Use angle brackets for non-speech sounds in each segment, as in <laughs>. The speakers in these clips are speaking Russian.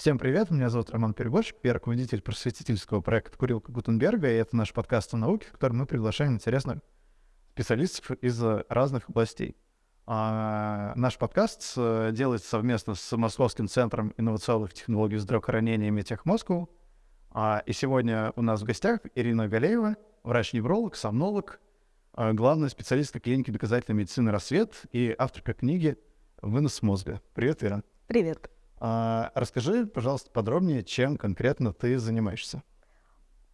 Всем привет, меня зовут Роман Переборщик, я руководитель просветительского проекта «Курилка Гутенберга», и это наш подкаст о науке, в котором мы приглашаем интересных специалистов из разных областей. А, наш подкаст э, делается совместно с Московским центром инновационных технологий здравоохранения Метех Москву. А, и сегодня у нас в гостях Ирина Галеева, врач-невролог, сомнолог, а, главный специалист клиники доказательной медицины «Рассвет» и авторка книги «Вынос мозга». Привет, Ира. Привет. А, расскажи, пожалуйста, подробнее, чем конкретно ты занимаешься.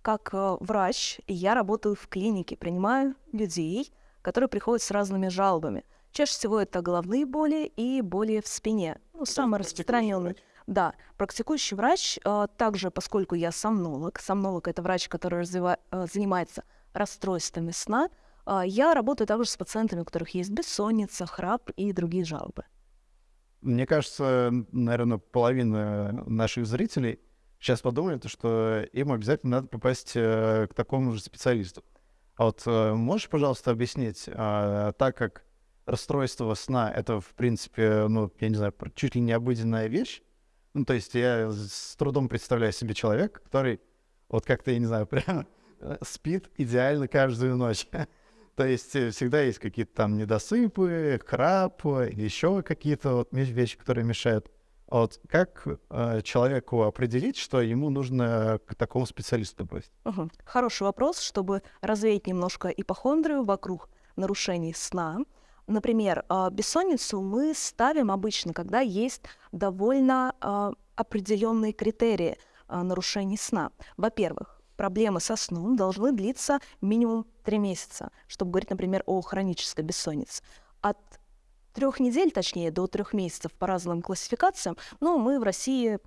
Как э, врач я работаю в клинике, принимаю людей, которые приходят с разными жалобами. Чаще всего это головные боли и боли в спине. Ну, самый распространенный. Да, практикующий врач, э, также, поскольку я сомнолог, сомнолог — это врач, который развива- э, занимается расстройствами сна, э, я работаю также с пациентами, у которых есть бессонница, храп и другие жалобы. Мне кажется, наверное, половина наших зрителей сейчас подумает, что им обязательно надо попасть э, к такому же специалисту. А вот э, можешь, пожалуйста, объяснить, а, так как расстройство сна — это, в принципе, ну, я не знаю, чуть ли не обыденная вещь, ну, то есть я с трудом представляю себе человека, который вот как-то, я не знаю, <laughs> прям спит идеально каждую ночь. <laughs> То есть э, всегда есть какие-то там недосыпы, храп, еще какие-то вот вещи, которые мешают. А вот как э, человеку определить, что ему нужно к такому специалисту быть? Угу. Хороший вопрос, чтобы развеять немножко ипохондрию вокруг нарушений сна. Например, э, бессонницу мы ставим обычно, когда есть довольно э, определенные критерии э, нарушений сна. Во-первых, проблемы со сном должны длиться минимум три месяца, чтобы говорить, например, о хронической бессоннице. От трех недель, точнее, до трех месяцев по разным классификациям, но мы в России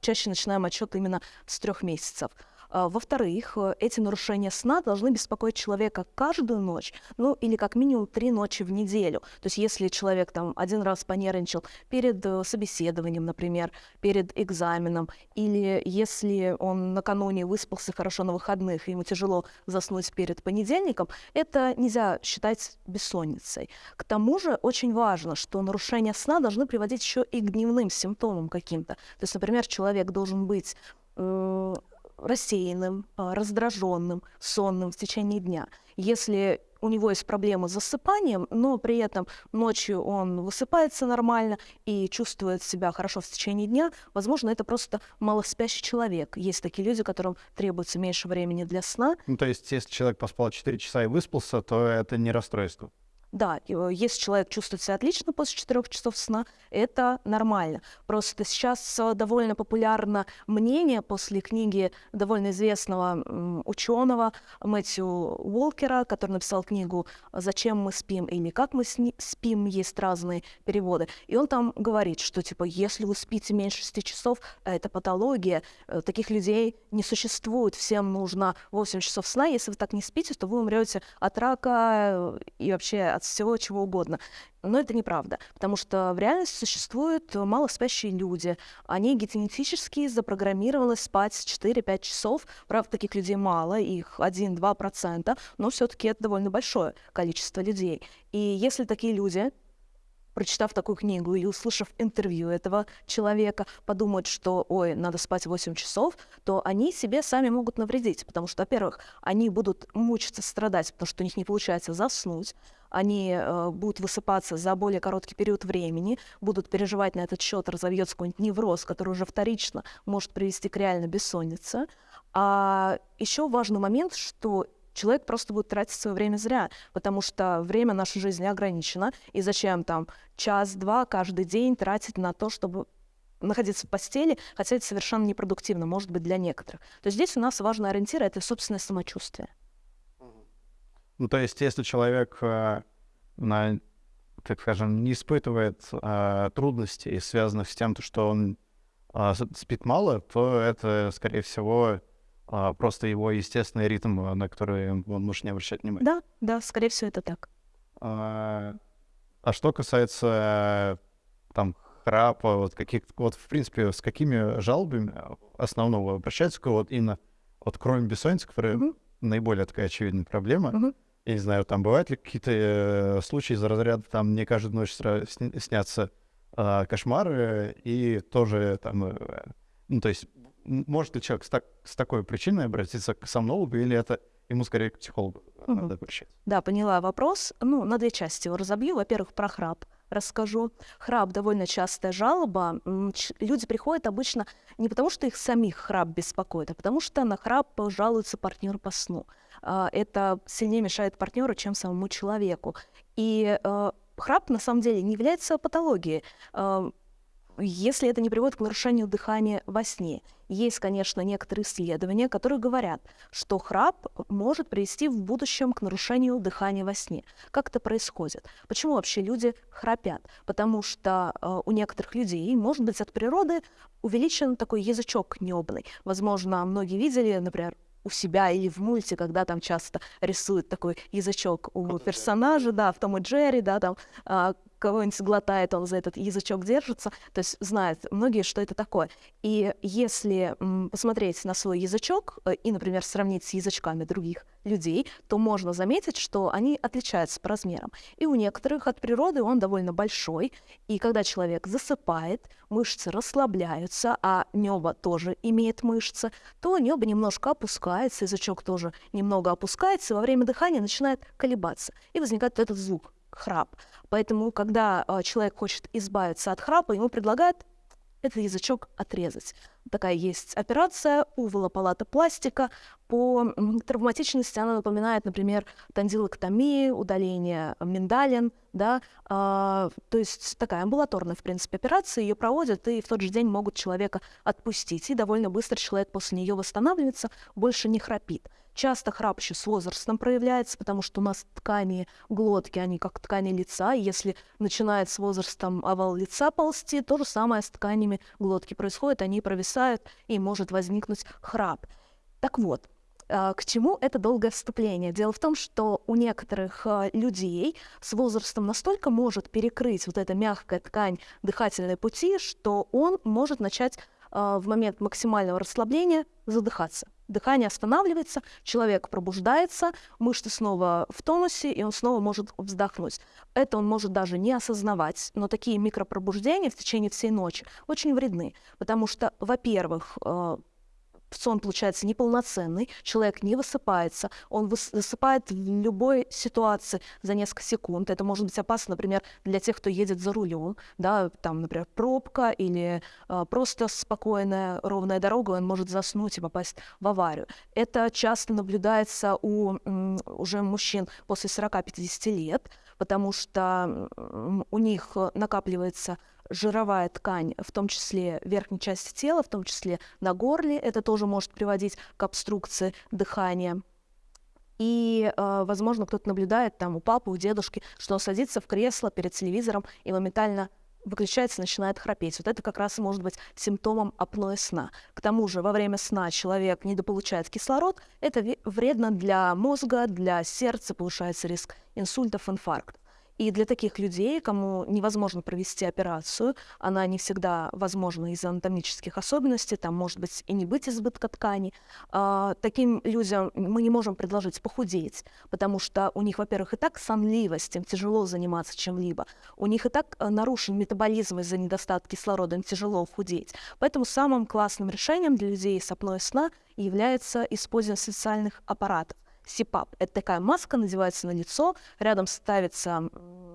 чаще начинаем отчет именно с трех месяцев. А, во-вторых, э, эти нарушения сна должны беспокоить человека каждую ночь, ну или как минимум три ночи в неделю. То есть если человек там один раз понервничал перед э, собеседованием, например, перед экзаменом, или если он накануне выспался хорошо на выходных, и ему тяжело заснуть перед понедельником, это нельзя считать бессонницей. К тому же очень важно, что нарушения сна должны приводить еще и к дневным симптомам каким-то. То есть, например, человек должен быть э, рассеянным, а, раздраженным, сонным в течение дня. Если у него есть проблемы с засыпанием, но при этом ночью он высыпается нормально и чувствует себя хорошо в течение дня, возможно, это просто малоспящий человек. Есть такие люди, которым требуется меньше времени для сна. Ну, то есть, если человек поспал 4 часа и выспался, то это не расстройство. Да, э, если человек чувствует себя отлично после четырех часов сна, это нормально. Просто сейчас э, довольно популярно мнение после книги довольно известного ученого Мэтью Уолкера, который написал книгу «Зачем мы спим» или «Как мы спим», есть разные переводы. И он там говорит, что типа если вы спите меньше 6 часов, это патология, э, таких людей не существует, всем нужно 8 часов сна, если вы так не спите, то вы умрете от рака и вообще от всего чего угодно. Но это неправда, потому что в реальности существуют малоспящие люди. Они генетически запрограммированы спать 4-5 часов. Правда, таких людей мало, их 1-2%, но все-таки это довольно большое количество людей. И если такие люди прочитав такую книгу и услышав интервью этого человека, подумают, что, ой, надо спать 8 часов, то они себе сами могут навредить, потому что, во-первых, они будут мучиться, страдать, потому что у них не получается заснуть, они э, будут высыпаться за более короткий период времени, будут переживать на этот счет, разовьется какой-нибудь невроз, который уже вторично может привести к реальной бессоннице. А еще важный момент, что человек просто будет тратить свое время зря, потому что время нашей жизни ограничено, и зачем там час-два каждый день тратить на то, чтобы находиться в постели, хотя это совершенно непродуктивно, может быть, для некоторых. То есть здесь у нас важный ориентир — это собственное самочувствие. Ну, то есть, если человек, э, на, так скажем, не испытывает э, трудностей, связанных с тем, что он э, спит мало, то это, скорее всего, э, просто его естественный ритм, на который он может не обращать внимания. Да, да, скорее всего, это так. А, а что касается там храпа, вот каких вот в принципе с какими жалобами основного обращаются вот именно вот кроме бессонницы, которая mm-hmm. наиболее такая очевидная проблема, mm-hmm. Я не знаю, там бывают ли какие-то э, случаи из разряда, там мне каждую ночь снятся э, кошмары и тоже там, э, ну, то есть может ли человек с, так, с такой причиной обратиться к сомнологу или это ему скорее к психологу угу. надо обращаться? Да, поняла вопрос. Ну, на две части его разобью. Во-первых, про храп расскажу. Храп довольно частая жалоба. Люди приходят обычно не потому, что их самих храп беспокоит, а потому что на храп жалуется партнер по сну. А, это сильнее мешает партнеру, чем самому человеку. И э, храп на самом деле не является патологией а, если это не приводит к нарушению дыхания во сне. Есть, конечно, некоторые исследования, которые говорят, что храп может привести в будущем к нарушению дыхания во сне. Как это происходит? Почему вообще люди храпят? Потому что э, у некоторых людей, может быть, от природы увеличен такой язычок небный. Возможно, многие видели, например, у себя или в мульте, когда там часто рисуют такой язычок у персонажа, да, в Том и Джерри, да, там а, кого-нибудь глотает, он за этот язычок держится, то есть знают многие, что это такое. И если посмотреть на свой язычок э, и, например, сравнить с язычками других людей, то можно заметить, что они отличаются по размерам. И у некоторых от природы он довольно большой, и когда человек засыпает, мышцы расслабляются, а небо тоже имеет мышцы, то небо немножко опускается, язычок тоже немного опускается, и во время дыхания начинает колебаться, и возникает этот звук храп. Поэтому, когда э, человек хочет избавиться от храпа, ему предлагают этот язычок отрезать. Такая есть операция, увола палата пластика. По травматичности она напоминает, например, тандилоктомию, удаление миндалин, да, а, то есть такая амбулаторная, в принципе, операция, ее проводят, и в тот же день могут человека отпустить, и довольно быстро человек после нее восстанавливается, больше не храпит. Часто храп еще с возрастом проявляется, потому что у нас ткани глотки, они как ткани лица. И если начинает с возрастом овал лица ползти, то же самое с тканями глотки происходит, они провисают, и может возникнуть храп. Так вот, а, к чему это долгое вступление? Дело в том, что у некоторых а, людей с возрастом настолько может перекрыть вот эта мягкая ткань дыхательной пути, что он может начать а, в момент максимального расслабления задыхаться. Дыхание останавливается, человек пробуждается, мышцы снова в тонусе, и он снова может вздохнуть. Это он может даже не осознавать, но такие микропробуждения в течение всей ночи очень вредны, потому что, во-первых, а, сон получается неполноценный, человек не высыпается, он высыпает в любой ситуации за несколько секунд. Это может быть опасно, например, для тех, кто едет за рулем, да, там, например, пробка или э, просто спокойная ровная дорога, он может заснуть и попасть в аварию. Это часто наблюдается у м, уже мужчин после 40-50 лет, потому что у них накапливается жировая ткань, в том числе верхней части тела, в том числе на горле. Это тоже может приводить к обструкции дыхания. И, э, возможно, кто-то наблюдает там у папы, у дедушки, что он садится в кресло перед телевизором и моментально выключается, начинает храпеть. Вот это как раз может быть симптомом апноэ сна. К тому же во время сна человек недополучает кислород. Это вредно для мозга, для сердца, повышается риск инсультов, инфарктов. И для таких людей, кому невозможно провести операцию, она не всегда возможна из-за анатомических особенностей, там может быть и не быть избытка ткани, а, таким людям мы не можем предложить похудеть, потому что у них, во-первых, и так сонливость, им тяжело заниматься чем-либо, у них и так э, нарушен метаболизм из-за недостатка кислорода, им тяжело худеть. Поэтому самым классным решением для людей с апноэ сна является использование специальных аппаратов. СИПАП. Это такая маска, надевается на лицо, рядом ставится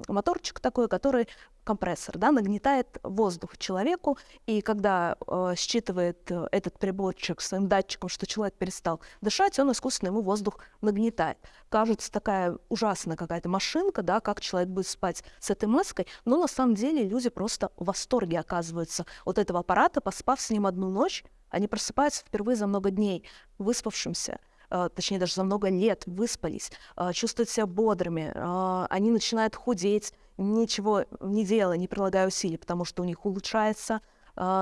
моторчик такой, который компрессор, да, нагнетает воздух человеку, и когда э, считывает э, этот приборчик своим датчиком, что человек перестал дышать, он искусственно ему воздух нагнетает. Кажется, такая ужасная какая-то машинка, да, как человек будет спать с этой маской, но на самом деле люди просто в восторге оказываются от этого аппарата, поспав с ним одну ночь, они просыпаются впервые за много дней, выспавшимся, точнее даже за много лет выспались, а, чувствуют себя бодрыми, а, они начинают худеть, ничего не делая, не прилагая усилий, потому что у них улучшается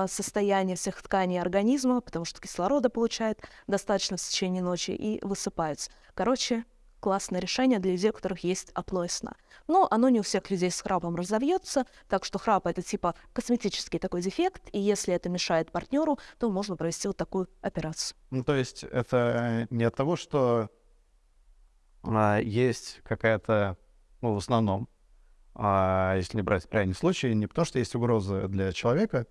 состояние всех тканей организма, потому что кислорода получают достаточно в течение ночи и высыпаются. Короче, классное решение для людей, у которых есть апноэ сна. Но оно не у всех людей с храпом разовьется, так что храп это типа косметический такой дефект, и если это мешает партнеру, то можно провести вот такую операцию. Ну, то есть это не от того, что а, есть какая-то, ну, в основном, а, если не брать крайний случай, не потому что есть угроза для человека,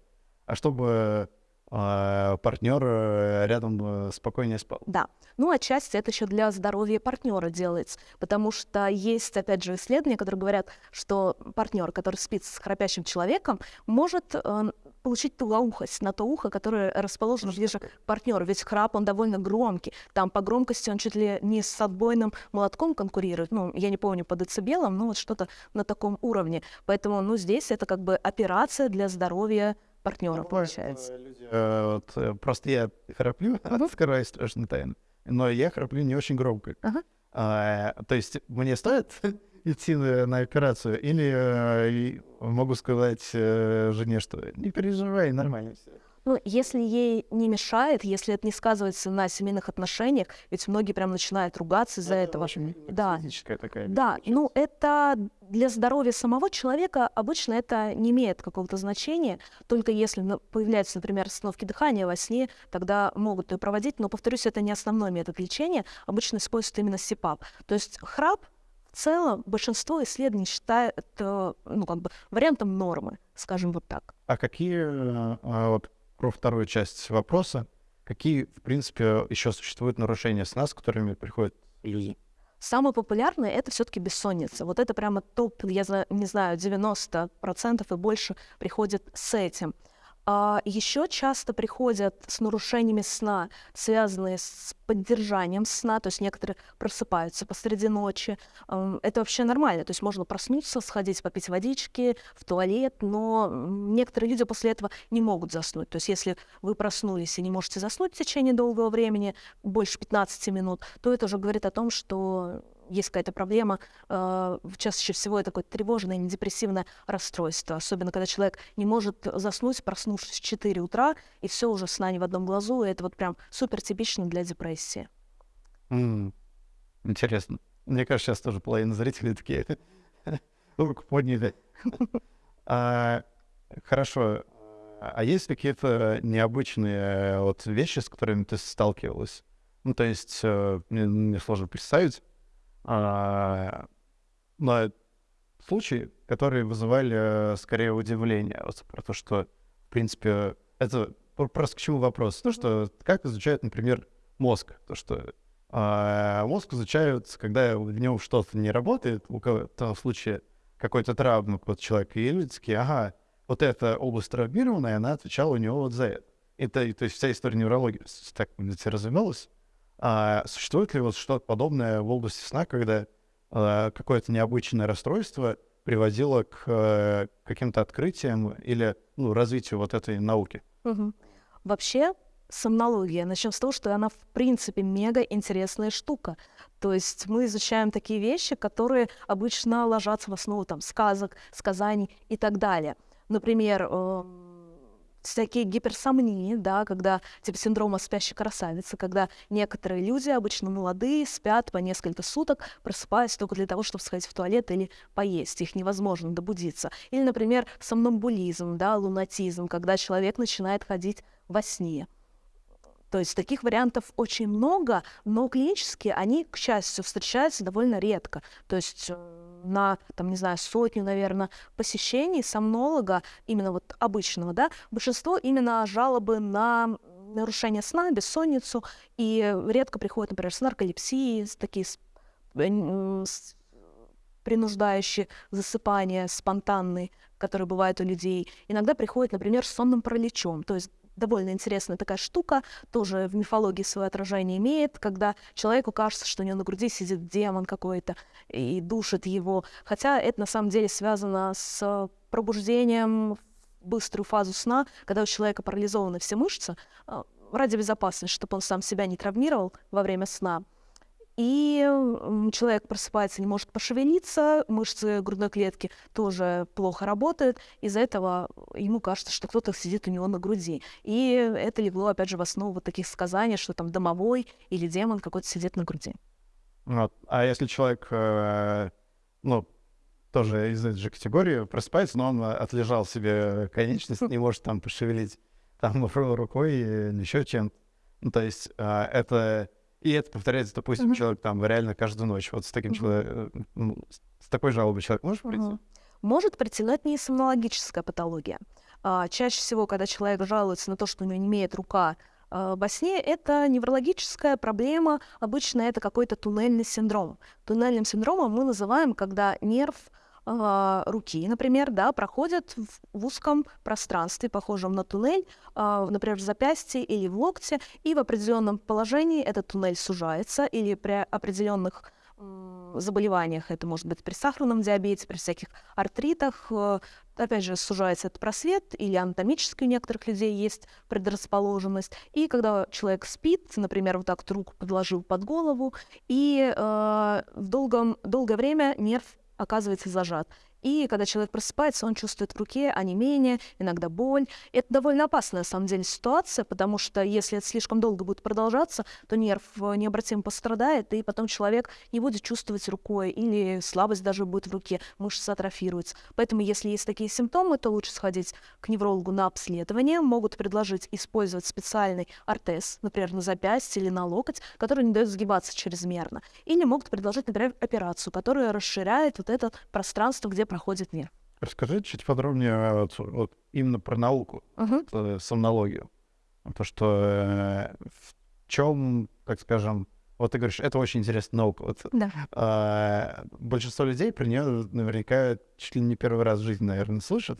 а чтобы а, партнер э, рядом э, спокойнее спал. Да. Ну, отчасти это еще для здоровья партнера делается, потому что есть, опять же, исследования, которые говорят, что партнер, который спит с храпящим человеком, может э, получить тугоухость на то ухо, которое расположено ближе к партнеру. Ведь храп, он довольно громкий. Там по громкости он чуть ли не с отбойным молотком конкурирует. Ну, я не помню по децибелам, но вот что-то на таком уровне. Поэтому, ну, здесь это как бы операция для здоровья партнера, получается. Люди, э, вот, э, просто я храплю, <laughs> открываю страшную тайну, но я храплю не очень громко. Uh-huh. А, то есть мне стоит <laughs> идти на, на операцию или э, могу сказать э, жене, что не переживай, нормально все. Ну, если ей не мешает, если это не сказывается на семейных отношениях, ведь многие прям начинают ругаться из-за это этого. Очень да. такая. Да, ну это для здоровья самого человека обычно это не имеет какого-то значения, только если появляются, например, остановки дыхания во сне, тогда могут ее проводить, но, повторюсь, это не основной метод лечения, обычно используют именно СИПАП. То есть храп в целом большинство исследований считают это, ну, как бы вариантом нормы, скажем вот так. А какие а, вот про вторую часть вопроса. Какие, в принципе, еще существуют нарушения сна, с которыми приходят люди? Самое популярное это все-таки бессонница. Вот это прямо топ, я не знаю, 90% и больше приходит с этим. А еще часто приходят с нарушениями сна, связанные с поддержанием сна, то есть некоторые просыпаются посреди ночи. Это вообще нормально, то есть можно проснуться, сходить попить водички, в туалет, но некоторые люди после этого не могут заснуть. То есть если вы проснулись и не можете заснуть в течение долгого времени, больше 15 минут, то это уже говорит о том, что есть какая-то проблема, э, чаще всего это какое-то тревожное, депрессивное расстройство, особенно когда человек не может заснуть, проснувшись в 4 утра, и все уже сна не в одном глазу, и это вот прям супер типично для депрессии. Mm. Интересно. Мне кажется, сейчас тоже половина зрителей такие <laughs> руку подняли. а, хорошо. А есть какие-то необычные вот вещи, с которыми ты сталкивалась? Ну, то есть, э, мне, мне сложно представить, на случаи, которые вызывали э, скорее удивление. Вот про то, что, в принципе, это просто к чему вопрос? То, что как изучают, например, мозг. То, что а, мозг изучают, когда в нем что-то не работает, у кого-то в случае какой-то травмы под человека, и люди такие, ага, вот эта область травмированная, она отвечала у него вот за это. Это, то есть вся история неврологии так развивалась. А существует ли вот что-то подобное в области сна, когда э, какое-то необычное расстройство приводило к э, каким-то открытиям или ну, развитию вот этой науки? Угу. Вообще, сомнология. Начнем с того, что она, в принципе, мега интересная штука. То есть мы изучаем такие вещи, которые обычно ложатся в основу там, сказок, сказаний и так далее. Например, э, всякие гиперсомнии, да, когда типа синдрома спящей красавицы, когда некоторые люди, обычно молодые, спят по несколько суток, просыпаясь только для того, чтобы сходить в туалет или поесть. Их невозможно добудиться. Или, например, сомнамбулизм, да, лунатизм, когда человек начинает ходить во сне. То есть таких вариантов очень много, но клинически они, к счастью, встречаются довольно редко. То есть э, на, там, не знаю, сотню, наверное, посещений сомнолога, именно вот обычного, да, большинство именно жалобы на нарушение сна, бессонницу, и редко приходят, например, с нарколепсией, с такие с, э, с принуждающие засыпания спонтанные, которые бывают у людей. Иногда приходят, например, с сонным параличом, то есть довольно интересная такая штука, тоже в мифологии свое отражение имеет, когда человеку кажется, что у него на груди сидит демон какой-то и душит его. Хотя это на самом деле связано с пробуждением в быструю фазу сна, когда у человека парализованы все мышцы, а, ради безопасности, чтобы он сам себя не травмировал во время сна и человек просыпается, не может пошевелиться, мышцы грудной клетки тоже плохо работают, из-за этого ему кажется, что кто-то сидит у него на груди. И это легло, опять же, в основу таких сказаний, что там домовой или демон какой-то сидит на груди. Вот. А если человек, э, ну, тоже из этой же категории просыпается, но он отлежал себе конечность, не может там пошевелить там рукой или еще чем-то. Ну, то есть э, это и это повторяется, допустим, mm-hmm. человек там реально каждую ночь. Вот с таким mm-hmm. человеком, ну, с такой жалобой человек может прийти? Mm-hmm. может предсказать сомнологическая патология. А, чаще всего, когда человек жалуется на то, что у него не имеет рука а, во сне, это неврологическая проблема, обычно это какой-то туннельный синдром. Туннельным синдромом мы называем, когда нерв а, руки, например, да, проходят в, узком пространстве, похожем на туннель, э, например, в запястье или в локте, и в определенном положении этот туннель сужается, или при определенных заболеваниях, это может быть при сахарном диабете, при всяких артритах, э, опять же, сужается этот просвет, или анатомически у некоторых людей есть предрасположенность. И когда человек спит, например, вот так руку подложил под голову, и э, в долгом, долгое время нерв оказывается зажат. И когда человек просыпается, он чувствует в руке онемение, иногда боль. Это довольно опасная, на самом деле, ситуация, потому что если это слишком долго будет продолжаться, то нерв э, необратимо пострадает, и потом человек не будет чувствовать рукой, или слабость даже будет в руке, мышцы атрофируются. Поэтому, если есть такие симптомы, то лучше сходить к неврологу на обследование. Могут предложить использовать специальный ортез, например, на запястье или на локоть, который не дает сгибаться чрезмерно. Или могут предложить, например, операцию, которая расширяет вот это пространство, где проходит мир. Расскажи чуть подробнее вот, вот именно про науку, uh-huh. сомнологию. То, что э, в чем, так скажем, вот ты говоришь, это очень интересная наука. Вот, да. э, большинство людей про нее наверняка чуть ли не первый раз в жизни, наверное, слышат.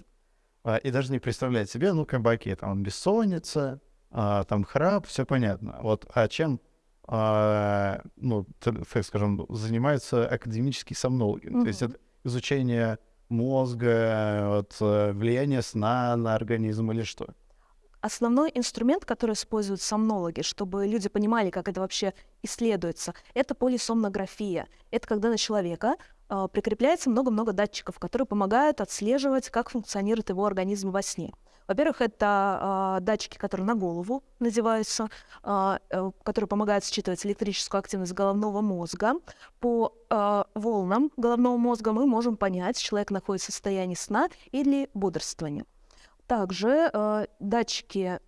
Э, и даже не представляют себе, ну, как бы, окей, там бессонница, э, там храп, все понятно. Вот, а чем, э, ну, так скажем, занимаются академические сомнологи? Uh-huh. То есть это изучение мозга, вот, э, влияние сна на организм или что? Основной инструмент, который используют сомнологи, чтобы люди понимали, как это вообще исследуется, это полисомнография. Это когда на человека э, прикрепляется много-много датчиков, которые помогают отслеживать, как функционирует его организм во сне. Во-первых, это э, датчики, которые на голову надеваются, э, э, которые помогают считывать электрическую активность головного мозга. По э, волнам головного мозга мы можем понять, человек находится в состоянии сна или бодрствования. Также э, датчики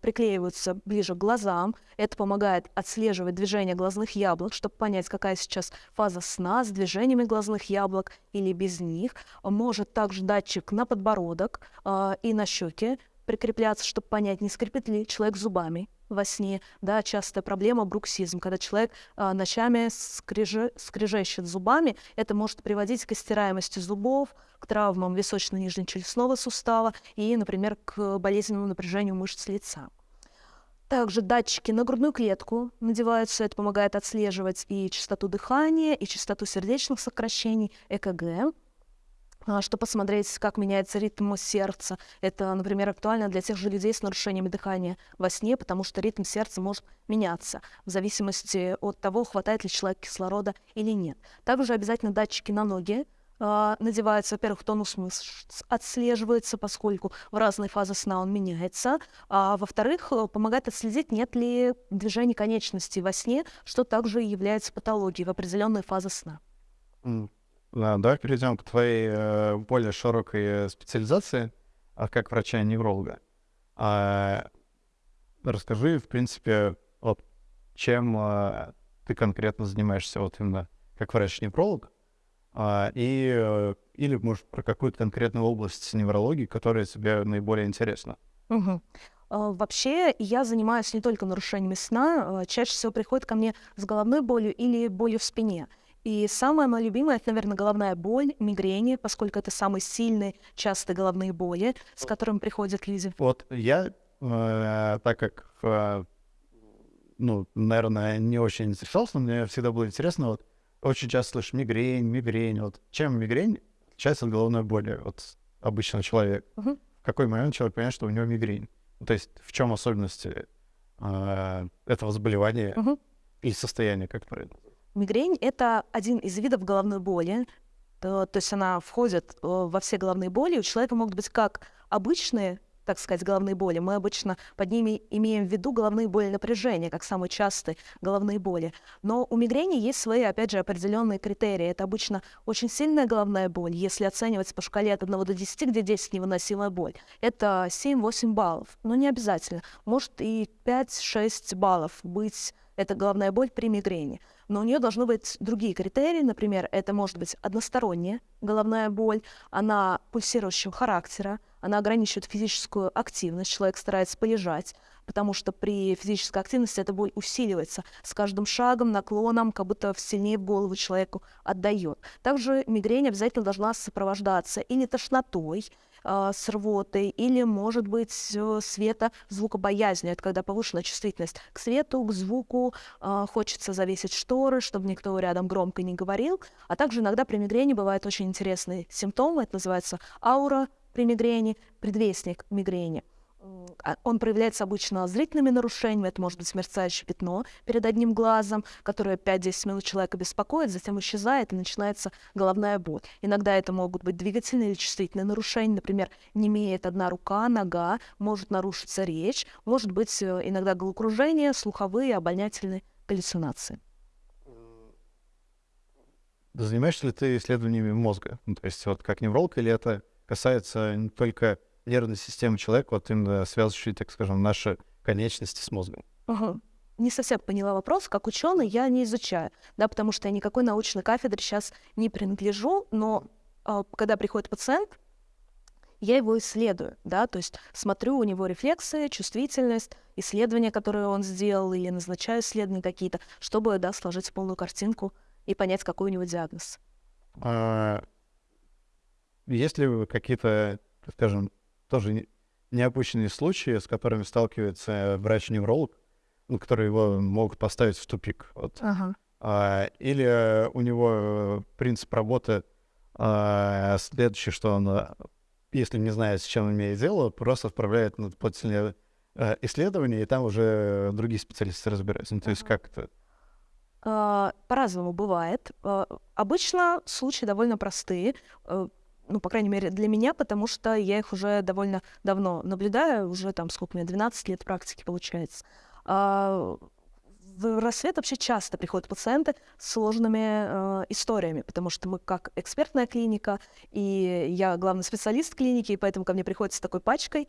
приклеиваются ближе к глазам. Это помогает отслеживать движение глазных яблок, чтобы понять, какая сейчас фаза сна с движениями глазных яблок или без них. Может также датчик на подбородок э, и на щеки прикрепляться, чтобы понять, не скрипит ли человек зубами во сне. Да, частая проблема бруксизм, когда человек а, ночами скрежещет зубами, это может приводить к истираемости зубов, к травмам височно-нижнечелюстного сустава и, например, к болезненному напряжению мышц лица. Также датчики на грудную клетку надеваются, это помогает отслеживать и частоту дыхания, и частоту сердечных сокращений, ЭКГ. А, чтобы посмотреть, как меняется ритм сердца. Это, например, актуально для тех же людей с нарушениями дыхания во сне, потому что ритм сердца может меняться в зависимости от того, хватает ли человек кислорода или нет. Также обязательно датчики на ноги, Uh, надевается, во-первых, тонус мышц отслеживается, поскольку в разные фазы сна он меняется, а во-вторых, э, помогает отследить, нет ли движения конечностей во сне, что также является патологией в определенные фазы сна. Да, давай перейдем к твоей э, более широкой специализации, а как врача-невролога. А, расскажи, в принципе, вот чем э, ты конкретно занимаешься вот именно как врач-невролог, а, и, э, или, может, про какую-то конкретную область неврологии, которая тебе наиболее интересна. Угу. Вообще, я занимаюсь не только нарушениями сна, а, чаще всего приходят ко мне с головной болью или болью в спине. И самое мое любимое, это, наверное, головная боль, мигрени, поскольку это самые сильные, частые головные боли, с которыми приходят люди. Вот я, э, так как, э, ну, наверное, не очень интересовался, но мне всегда было интересно, вот, очень часто слышу мигрень, мигрень, вот, чем мигрень отличается от головной боли, вот, обычного человека? Угу. В какой момент человек понимает, что у него мигрень? То есть в чем особенности э, этого заболевания угу. или состояния, как правильно? Мигрень — это один из видов головной боли, то, то есть она входит э, во все головные боли. У человека могут быть как обычные так сказать, головные боли. Мы обычно под ними имеем в виду головные боли напряжения, как самые частые головные боли. Но у мигрени есть свои, опять же, определенные критерии. Это обычно очень сильная головная боль, если оценивать по шкале от 1 до 10, где 10 невыносимая боль. Это 7-8 баллов, но не обязательно. Может и 5-6 баллов быть это головная боль при мигрени. Но у нее должны быть другие критерии. Например, это может быть односторонняя головная боль, она пульсирующего характера, она ограничивает физическую активность, человек старается полежать, потому что при физической активности эта боль усиливается с каждым шагом, наклоном, как будто сильнее в голову человеку отдает. Также мигрень обязательно должна сопровождаться или тошнотой, э, с рвотой, или, может быть, света звукобоязнью. Это когда повышенная чувствительность к свету, к звуку, э, хочется завесить шторы, чтобы никто рядом громко не говорил. А также иногда при мигрени бывают очень интересные симптомы, это называется аура при мигрени, предвестник мигрени. А, он проявляется обычно зрительными нарушениями, это может быть мерцающее пятно перед одним глазом, которое 5-10 минут человека беспокоит, затем исчезает и начинается головная боль. Иногда это могут быть двигательные или чувствительные нарушения, например, не имеет одна рука, нога, может нарушиться речь, может быть э, иногда головокружение, слуховые, обонятельные галлюцинации. Занимаешься ли ты исследованиями мозга? Ну, то есть вот как невролог или это касается не только нервной системы человека, вот именно связывающей, так скажем, наши конечности с мозгом. Угу. Не совсем поняла вопрос. Как ученый я не изучаю, да, потому что я никакой научной кафедре сейчас не принадлежу, но э, когда приходит пациент, я его исследую, да, то есть смотрю у него рефлексы, чувствительность, исследования, которые он сделал, или назначаю исследования какие-то, чтобы, да, сложить полную картинку и понять, какой у него диагноз. А, есть ли какие-то, скажем, тоже необычные случаи, с которыми сталкивается врач-невролог, ну, которые его могут поставить в тупик. Вот. Ага. А, или у него э, принцип работы а, следующий, что он, э, если не знает, с чем имеет дело, просто отправляет на дополнительные а, исследования, и там уже другие специалисты разбираются. Ну, то есть как это? А, по-разному бывает. А, обычно случаи довольно простые ну, по крайней мере, для меня, потому что я их уже довольно давно наблюдаю, уже там, сколько мне, 12 лет практики получается. А, в рассвет вообще часто приходят пациенты с сложными э, историями, потому что мы как экспертная клиника, и я главный специалист клиники, и поэтому ко мне приходят с такой пачкой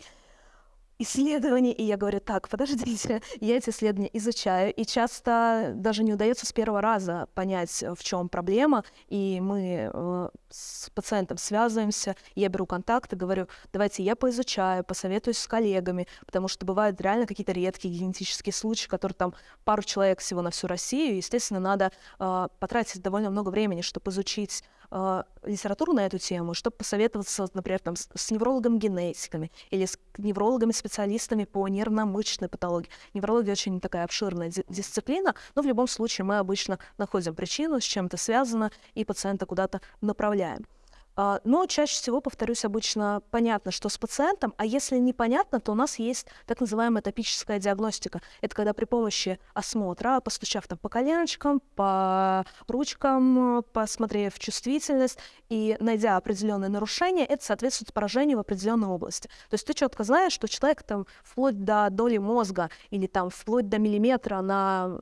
исследований, и я говорю, так, подождите, <laughs> я эти исследования изучаю, и часто даже не удается с первого раза понять, в чем проблема, и мы э, с пациентом связываемся, я беру контакты, говорю, давайте я поизучаю, посоветуюсь с коллегами, потому что бывают реально какие-то редкие генетические случаи, которые там пару человек всего на всю Россию, и, естественно, надо э, потратить довольно много времени, чтобы изучить э, литературу на эту тему, чтобы посоветоваться, например, там, с, с неврологом-генетиками или с неврологами-специалистами по нервно-мышечной патологии. Неврология очень такая обширная ди- дисциплина, но в любом случае мы обычно находим причину, с чем это связано, и пациента куда-то направляем. А, но чаще всего, повторюсь, обычно понятно, что с пациентом, а если непонятно, то у нас есть так называемая топическая диагностика. Это когда при помощи осмотра, постучав там по коленочкам, по ручкам, посмотрев чувствительность и найдя определенные нарушения, это соответствует поражению в определенной области. То есть ты четко знаешь, что человек там вплоть до доли мозга или там вплоть до миллиметра на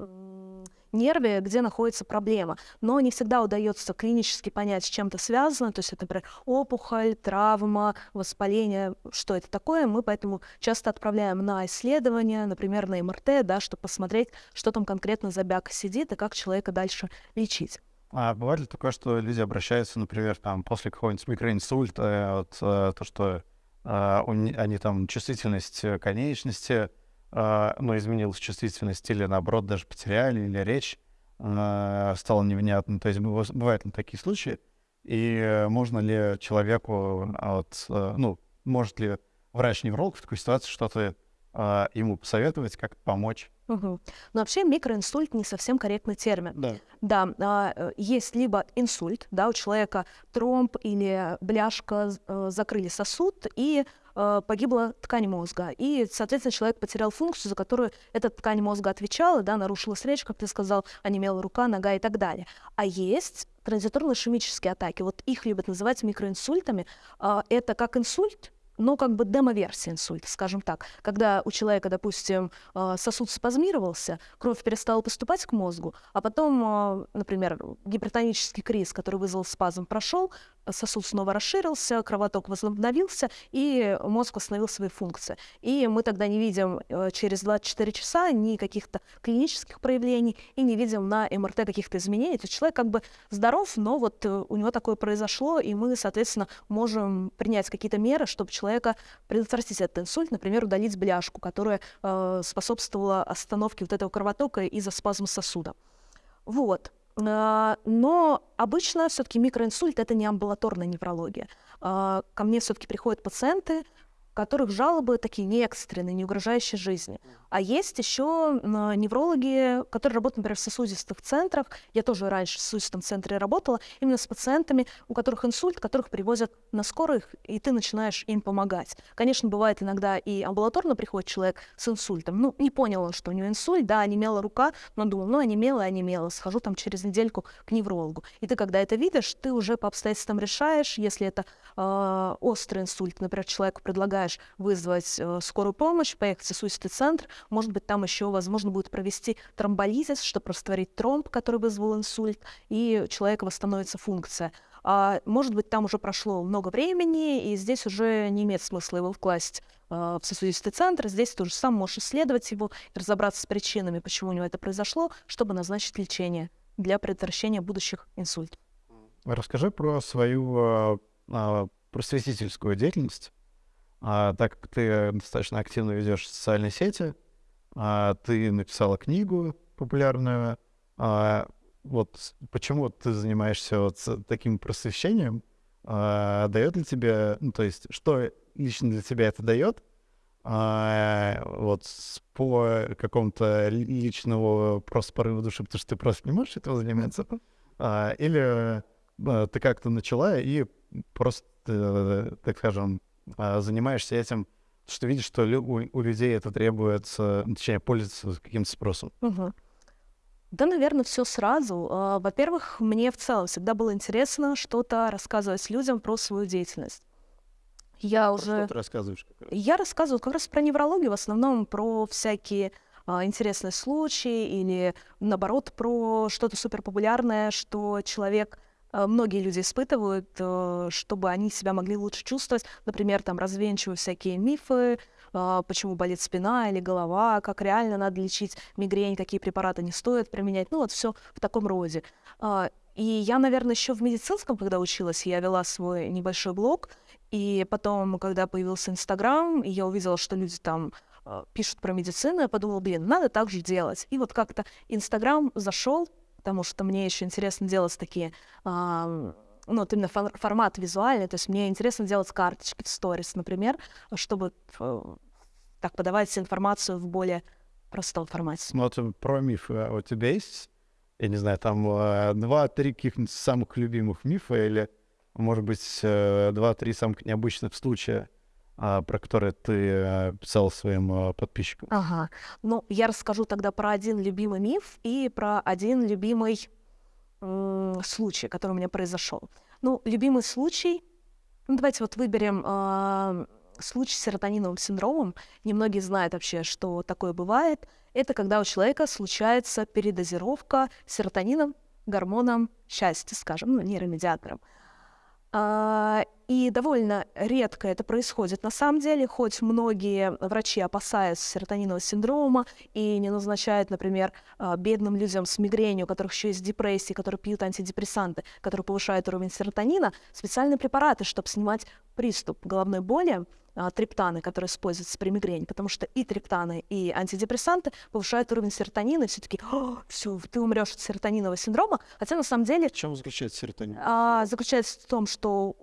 нерве, где находится проблема. Но не всегда удается клинически понять, с чем это связано. То есть это, например, опухоль, травма, воспаление, что это такое. Мы поэтому часто отправляем на исследование, например, на МРТ, да, чтобы посмотреть, что там конкретно за бяка сидит и как человека дальше лечить. А бывает ли такое, что люди обращаются, например, там, после какого-нибудь микроинсульта, вот, э, то, что э, они там чувствительность конечности э, ну, изменилась чувствительность или, наоборот, даже потеряли, или речь э, стала невнятной. То есть бывают ли такие случаи? И можно ли человеку, от, э, ну, может ли врач-невролог в такой ситуации что-то э, ему посоветовать, как помочь? Угу. Но вообще микроинсульт не совсем корректный термин. Да. Да, а, есть либо инсульт, да, у человека тромб или бляшка э, закрыли сосуд, и э, погибла ткань мозга. И, соответственно, человек потерял функцию, за которую эта ткань мозга отвечала, да, нарушилась речь, как ты сказал, онемела рука, нога и так далее. А есть транзиторно-ишемические атаки. Вот их любят называть микроинсультами. Э, это как инсульт, но как бы демо-версия инсульта, скажем так. Когда у человека, допустим, э, сосуд спазмировался, кровь перестала поступать к мозгу, а потом, э, например, гипертонический криз, который вызвал спазм, прошел, сосуд снова расширился, кровоток возобновился, и мозг восстановил свои функции. И мы тогда не видим э, через 24 часа ни каких-то клинических проявлений, и не видим на МРТ каких-то изменений. То есть человек как бы здоров, но вот у него такое произошло, и мы, соответственно, можем принять какие-то меры, чтобы человека предотвратить этот инсульт, например, удалить бляшку, которая э, способствовала остановке вот этого кровотока из-за спазма сосуда. Вот. А, но обычно все-таки микроинсульт это не амбулаторная неврология. А, ко мне все-таки приходят пациенты, которых жалобы такие не экстренные, не угрожающие жизни. А есть еще неврологи, которые работают, например, в сосудистых центрах. Я тоже раньше в сосудистом центре работала, именно с пациентами, у которых инсульт, которых привозят на скорых, и ты начинаешь им помогать. Конечно, бывает иногда и амбулаторно приходит человек с инсультом. Ну, не понял он, что у него инсульт, да, онемела рука, но думал, ну, онемела, онемела, схожу там через недельку к неврологу. И ты, когда это видишь, ты уже по обстоятельствам решаешь, если это э, острый инсульт, например, человеку предлагаешь вызвать э, скорую помощь, поехать в сосудистый центр, может быть, там еще возможно будет провести тромболизис, чтобы растворить тромб, который вызвал инсульт, и у человека восстановится функция. А может быть, там уже прошло много времени, и здесь уже не имеет смысла его вкласть э, в сосудистый центр. Здесь ты уже сам можешь исследовать его разобраться с причинами, почему у него это произошло, чтобы назначить лечение для предотвращения будущих инсультов. Расскажи про свою э, просветительскую деятельность. А, так как ты достаточно активно ведешь социальные сети, а, ты написала книгу популярную. А, вот почему ты занимаешься вот таким просвещением? А, дает ли тебе, ну, то есть, что лично для тебя это дает? А, вот по какому-то личному просто порыву души, потому что ты просто не можешь этого заниматься? А, или а, ты как-то начала и просто, э, так скажем, занимаешься этим, что видишь, что у, у людей это требуется, точнее, пользуется каким-то спросом? Угу. Да, наверное, все сразу. А, во-первых, мне в целом всегда было интересно что-то рассказывать людям про свою деятельность. Я про уже... Что ты рассказываешь? Я рассказываю как раз про неврологию, в основном про всякие а, интересные случаи или, наоборот, про что-то суперпопулярное, что человек многие люди испытывают, э, чтобы они себя могли лучше чувствовать. Например, там развенчиваю всякие мифы, э, почему болит спина или голова, как реально надо лечить мигрень, какие препараты не стоит применять. Ну вот все в таком роде. А, и я, наверное, еще в медицинском, когда училась, я вела свой небольшой блог, и потом, когда появился Инстаграм, я увидела, что люди там пишут про медицину, я подумала, блин, надо так же делать. И вот как-то Инстаграм зашел, потому что мне еще интересно делать такие а, ну, вот именно формат визуальный, то есть мне интересно делать карточки в сторис, например, чтобы э, так подавать информацию в более простом формате. Смотрим про мифы. А у тебя есть, я не знаю, там э, два-три каких-нибудь самых любимых мифа или, может быть, э, два-три самых необычных случая, про которые ты а, писал своим а, подписчикам. Ага. Ну, я расскажу тогда про один любимый миф и про один любимый случай, который у меня произошел. Ну, любимый случай. Ну, давайте вот выберем э, случай с серотониновым синдромом. Немногие знают вообще, что такое бывает. Это когда у человека случается передозировка серотонином, гормоном счастья, скажем, ну, нейромедиатором. А, и довольно редко это происходит на самом деле, хоть многие врачи опасаются серотонинового синдрома и не назначают, например, а, бедным людям с мигренью, у которых еще есть депрессии, которые пьют антидепрессанты, которые повышают уровень серотонина, специальные препараты, чтобы снимать приступ головной боли, триптаны, которые используются при мигрени, потому что и триптаны, и антидепрессанты повышают уровень серотонина, и все таки все, ты умрешь от серотонинового синдрома, хотя на самом деле... В чем заключается серотонин? А, заключается в том, что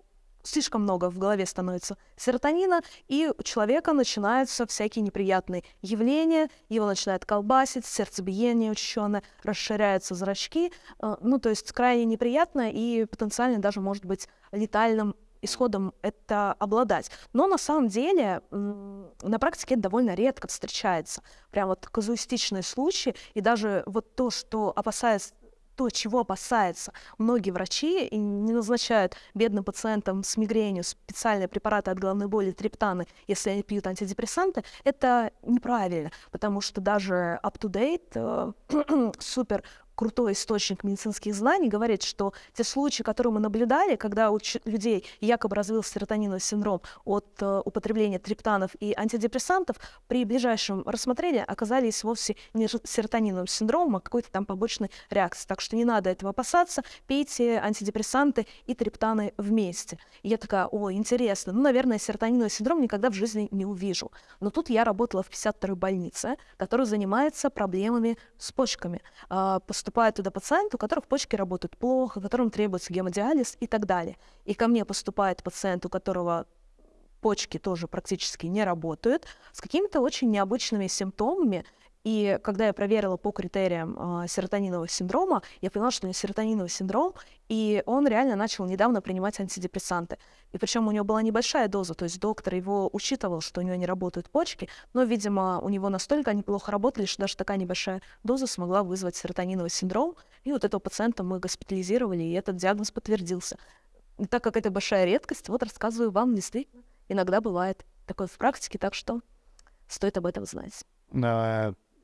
слишком много в голове становится серотонина, и у человека начинаются всякие неприятные явления, его начинает колбасить, сердцебиение учащенное, расширяются зрачки, а, ну, то есть крайне неприятно и потенциально даже может быть летальным исходом это обладать. Но на самом деле на практике это довольно редко встречается. Прям вот казуистичные случаи, и даже вот то, что опасаясь то, чего опасаются многие врачи и не назначают бедным пациентам с мигренью специальные препараты от головной боли, триптаны, если они пьют антидепрессанты, это неправильно, потому что даже up-to-date, э, <clears throat> супер крутой источник медицинских знаний, говорит, что те случаи, которые мы наблюдали, когда у людей якобы развился серотониновый синдром от э, употребления триптанов и антидепрессантов, при ближайшем рассмотрении оказались вовсе не серотониновым синдромом, а какой-то там побочной реакцией. Так что не надо этого опасаться, пейте антидепрессанты и триптаны вместе. И я такая, о, интересно, ну, наверное, серотониновый синдром никогда в жизни не увижу. Но тут я работала в 52-й больнице, которая занимается проблемами с почками. Э, поступают туда пациенты, у которых почки работают плохо, которым требуется гемодиализ и так далее. И ко мне поступает пациент, у которого почки тоже практически не работают, с какими-то очень необычными симптомами, и когда я проверила по критериям э, серотонинового синдрома, я поняла, что у него серотониновый синдром, и он реально начал недавно принимать антидепрессанты. И причем у него была небольшая доза, то есть доктор его учитывал, что у него не работают почки, но, видимо, у него настолько они плохо работали, что даже такая небольшая доза смогла вызвать серотониновый синдром. И вот этого пациента мы госпитализировали, и этот диагноз подтвердился. И так как это большая редкость, вот рассказываю вам, действительно, иногда бывает такое в практике, так что стоит об этом знать.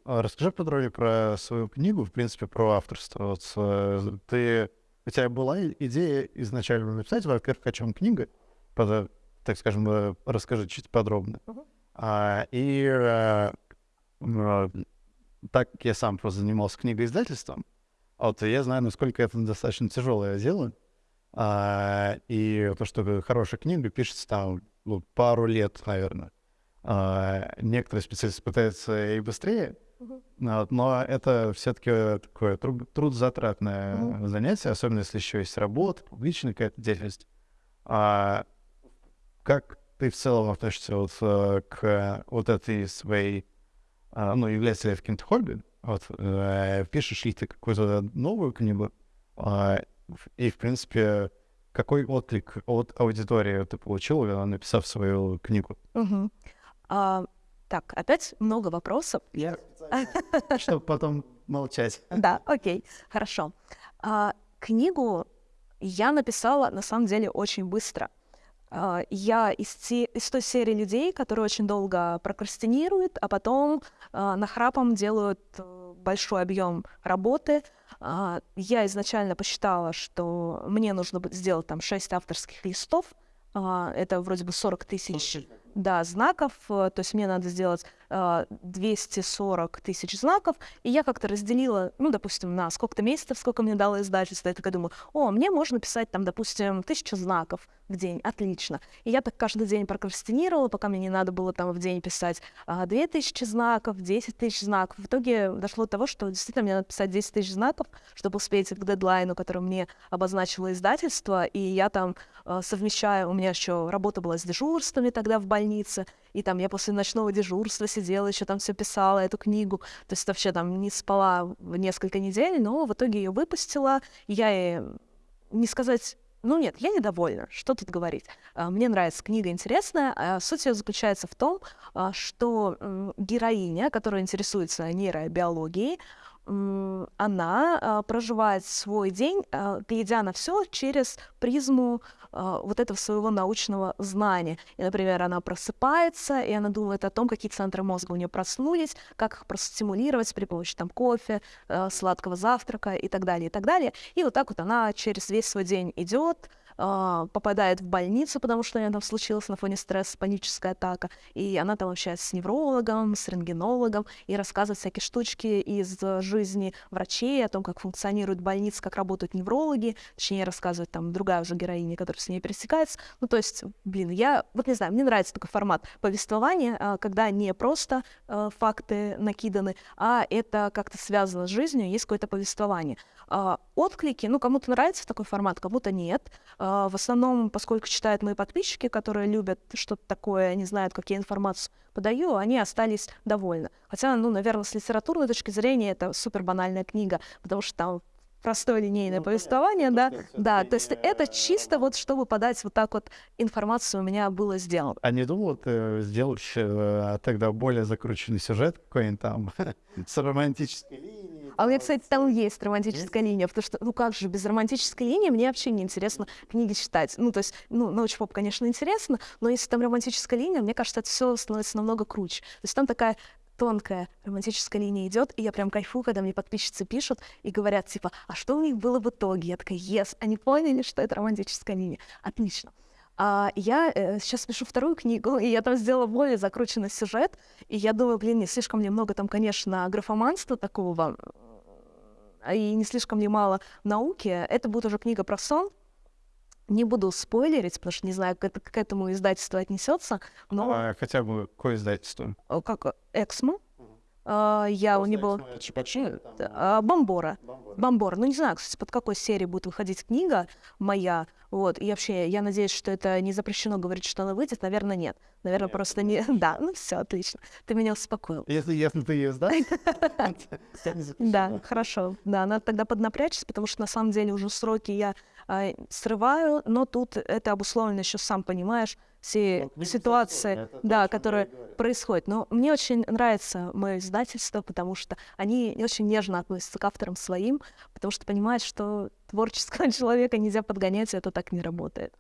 А расскажи подробнее про свою книгу, в принципе, про авторство. Вот, э, ты, у тебя была идея изначально написать, во-первых, о чем книга, под, так скажем, э, расскажи чуть подробно. Uh-huh. А, и а, так как я сам просто занимался книгоиздательством, вот я знаю, насколько это достаточно тяжелое дело. А, и то, что хорошая книга пишется там ну, пару лет, наверное. А, некоторые специалисты пытаются и быстрее, Uh-huh. Но это все-таки такое труд, трудозатратное uh-huh. занятие, особенно если еще есть работа, публичная какая-то деятельность. А как ты в целом относишься вот э, к вот этой своей, а, ну, является ли это каким-то хобби? Вот, э, пишешь ли ты какую-то новую книгу? А, и, в принципе, какой отклик от аудитории ты получил, написав свою книгу? Uh-huh. Uh... Так, опять много вопросов. Я <laughs> чтобы потом молчать. Да, окей, хорошо. А, книгу я написала, на самом деле, очень быстро. А, я из, те, из той серии людей, которые очень долго прокрастинируют, а потом а, нахрапом делают э, большой объем работы. А, я изначально посчитала, что мне нужно сделать там 6 авторских листов. А, это вроде бы 40 тысяч да, знаков, э, то есть мне надо сделать 240 э, тысяч знаков, и я как-то разделила, ну, допустим, на сколько-то месяцев, сколько мне дало издательство, я такая думаю, о, мне можно писать там, допустим, тысячу знаков в день, отлично. И я так каждый день прокрастинировала, пока мне не надо было там в день писать а, 2000 знаков, 10 тысяч знаков. В итоге дошло до того, что действительно мне надо писать 10 тысяч знаков, чтобы успеть к дедлайну, который мне обозначило издательство, и я там а, совмещаю, у меня еще работа была с дежурствами тогда в больнице, и там я после ночного дежурства сидела, еще там все писала, эту книгу, то есть вообще там не спала несколько недель, но в итоге ее выпустила, я и не сказать ну нет, я недовольна. Что тут говорить? А, мне нравится книга интересная. А суть ее заключается в том, а, что героиня, которая интересуется нейробиологией, она проживает свой день, глядя на все через призму а, вот этого своего научного знания. И, например, она просыпается, и она думает о том, какие центры мозга у нее проснулись, как их простимулировать при помощи там кофе, сладкого завтрака и так далее, и так далее. И вот так вот она через весь свой день идет, а, попадает в больницу, потому что у нее там случилось на фоне стресса паническая атака, и она там общается с неврологом, с рентгенологом, и рассказывает всякие штучки из жизни врачей, о том, как функционирует больница, как работают неврологи, точнее, рассказывает там другая уже героиня, которая с ней пересекается. Ну, то есть, блин, я, вот не знаю, мне нравится такой формат повествования, а, когда не просто а, факты накиданы, а это как-то связано с жизнью, есть какое-то повествование. Отклики, ну, кому-то нравится такой формат, кому-то нет. А, в основном, поскольку читают мои подписчики, которые любят что-то такое, они знают, как я информацию подаю, они остались довольны. Хотя, ну, наверное, с литературной точки зрения это супер банальная книга, потому что там простое линейное ну, повествование, понятно. да, да, то есть это чисто вот, чтобы подать вот так вот информацию у меня было сделано. А не думал ты сделать э, тогда более закрученный сюжет какой-нибудь там <laughs> с романтической линией? А у меня, кстати, там есть романтическая линия, потому что, ну как же, без романтической линии мне вообще не интересно книги читать. Ну, то есть, ну, научпоп, конечно, интересно, но если там романтическая линия, мне кажется, это все становится намного круче. То есть там такая тонкая романтическая линия идет, и я прям кайфую, когда мне подписчицы пишут и говорят, типа, а что у них было в итоге? Я такая, yes, они поняли, что это романтическая линия. Отлично. А я э, сейчас пишу вторую книгу, и я там сделала более закрученный сюжет, и я думаю, блин, не слишком ли много там, конечно, графоманства такого, и не слишком ли мало науки. Это будет уже книга про сон, не буду спойлерить, потому что не знаю, как это к этому издательству отнесется, но... А, хотя бы какое издательство? Как? Эксмо. Uh, я у него... Uh, Бомбора. Бомбора. Ну, не знаю, кстати, под какой серии будет выходить книга моя. Вот. И вообще, я надеюсь, что это не запрещено говорить, что она выйдет. Наверное, нет. Наверное, нет, просто не... <laughs> Да, ну все, отлично. Ты меня успокоил. Если, если ты ее сдашь, <laughs> Да, хорошо. Да, надо тогда поднапрячься, потому что на самом деле уже сроки я а, срываю, но тут это обусловлено еще, сам понимаешь, все вот, ситуации, да, которые происходят. Но мне очень нравится мое издательство, потому что они очень нежно относятся к авторам своим, потому что понимают, что творческого <laughs> человека нельзя подгонять, и это так не работает.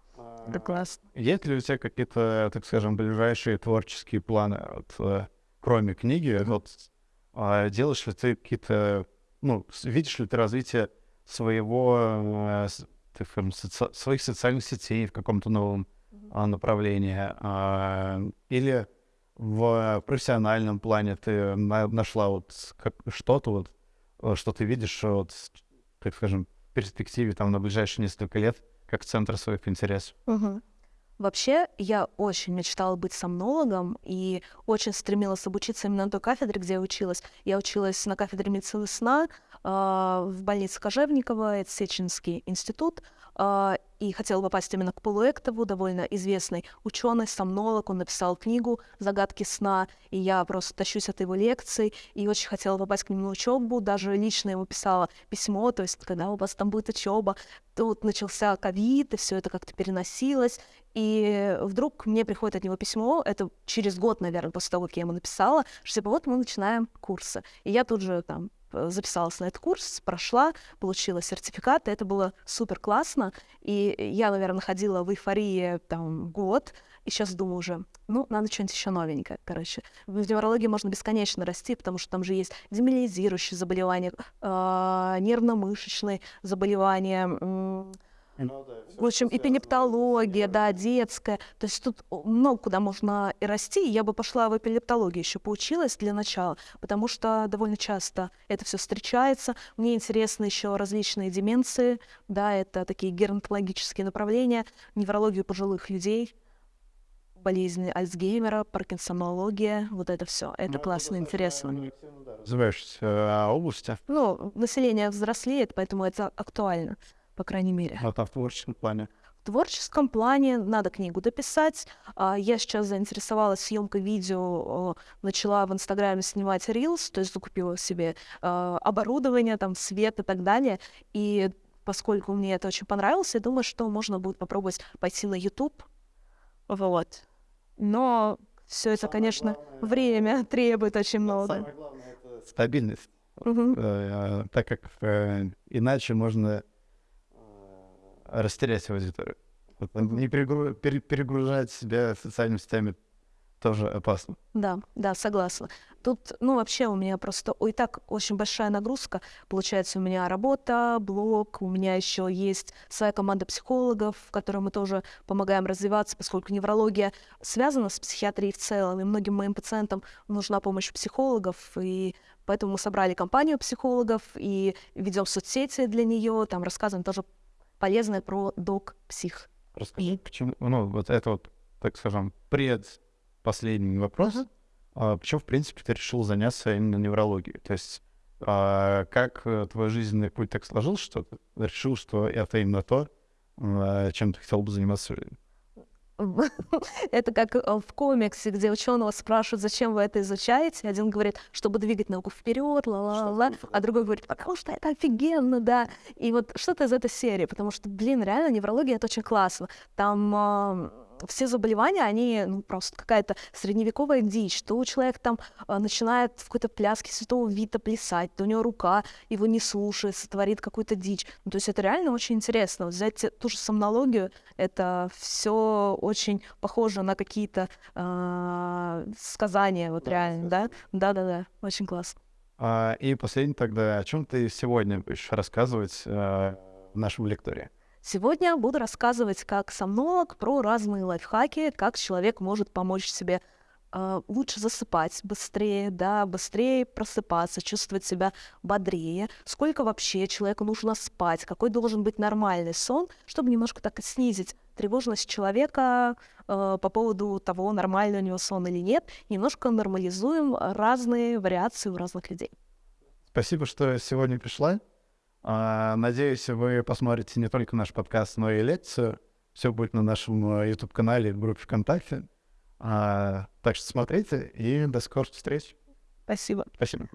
Это классно. Есть ли у тебя какие-то, так скажем, ближайшие творческие планы, вот, э, кроме книги? Вот, а делаешь ли ты какие-то, ну, видишь ли ты развитие своего э, так скажем, соци- своих социальных сетей в каком-то новом mm-hmm. направлении, а, или в профессиональном плане ты на- нашла вот как, что-то вот, э, что ты видишь вот, так скажем, в перспективе там на ближайшие несколько лет как центр своих интересов. Mm-hmm. Вообще, я очень мечтала быть сомнологом и очень стремилась обучиться именно на той кафедре, где я училась. Я училась на кафедре медицины сна в больнице Кожевникова, это Сеченский институт. Uh, и хотела попасть именно к Полу Эктову, довольно известный ученый, сомнолог. Он написал книгу «Загадки сна», и я просто тащусь от его лекций, и очень хотела попасть к нему на учебу. Даже лично ему писала письмо, то есть, когда у вас там будет учеба. Тут начался ковид, и все это как-то переносилось. И вдруг мне приходит от него письмо, это через год, наверное, после того, как я ему написала, что типа вот мы начинаем курсы. И я тут же там записалась на этот курс, прошла, получила сертификат, и это было супер классно. И я, наверное, ходила в эйфории там год, и сейчас думаю уже, ну, надо что-нибудь еще новенькое, короче. В неврологии можно бесконечно расти, потому что там же есть демилизирующие заболевания, э, нервно-мышечные заболевания, э, в общем, эпилептология, да, детская. То есть тут много куда можно и расти. Я бы пошла в эпилептологию еще поучилась для начала, потому что довольно часто это все встречается. Мне интересны еще различные деменции, да, это такие геронтологические направления, неврологию пожилых людей, болезни Альцгеймера, паркинсонология, вот это все. Это ну, классно, интересно. Развиваешься а области? Ну, население взрослеет, поэтому это актуально по крайней мере. А там в творческом плане? В творческом плане надо книгу дописать. А, я сейчас заинтересовалась съемкой видео, начала в Инстаграме снимать рилс, то есть закупила себе а, оборудование, там, свет и так далее. И поскольку мне это очень понравилось, я думаю, что можно будет попробовать пойти на YouTube. Вот. Но все это, самое конечно, главное, время <laughs> требует очень много. Самое главное это стабильность. Угу. Э, так как э, иначе можно растерять аудиторию. Не перегру... перегружать себя социальными сетями тоже опасно. Да, да, согласна. Тут, ну, вообще у меня просто ой, так очень большая нагрузка. Получается, у меня работа, блог, у меня еще есть своя команда психологов, которой мы тоже помогаем развиваться, поскольку неврология связана с психиатрией в целом, и многим моим пациентам нужна помощь психологов, и поэтому мы собрали компанию психологов и ведем соцсети для нее, там рассказываем тоже полезное про док-псих. Расскажи, почему, ну, вот это вот, так скажем, предпоследний вопрос. А, почему, в принципе, ты решил заняться именно неврологией? То есть а, как э, твой жизненный путь так сложился, что ты решил, что это именно то, а, чем ты хотел бы заниматься <laughs> Это как э, в комиксе, где ученого спрашивают, зачем вы это изучаете. Один говорит, чтобы двигать науку вперед, ла-ла-ла, а другой говорит, потому что это офигенно, да. И вот что-то из этой серии, потому что, блин, реально неврология это очень классно. Там все заболевания, они ну, просто какая-то средневековая дичь, что у человека там а, начинает в какой-то пляске святого Вита плясать, то у него рука его не слушает, сотворит какую-то дичь. Ну, то есть это реально очень интересно. Вот взять ту же сомнологию, это все очень похоже на какие-то э, сказания, вот реально, да? Да-да-да, очень классно. А, и последний тогда, о чем ты сегодня будешь рассказывать э, в нашем лектории? Сегодня буду рассказывать как сомнолог про разные лайфхаки, как человек может помочь себе э, лучше засыпать быстрее, да, быстрее просыпаться, чувствовать себя бодрее, сколько вообще человеку нужно спать, какой должен быть нормальный сон, чтобы немножко так снизить тревожность человека э, по поводу того, нормальный у него сон или нет, немножко нормализуем разные вариации у разных людей. Спасибо, что сегодня пришла. А, надеюсь, вы посмотрите не только наш подкаст, но и лекцию. Все будет на нашем э, YouTube-канале в группе ВКонтакте. А, так что смотрите и до скорых встреч. Спасибо. Спасибо.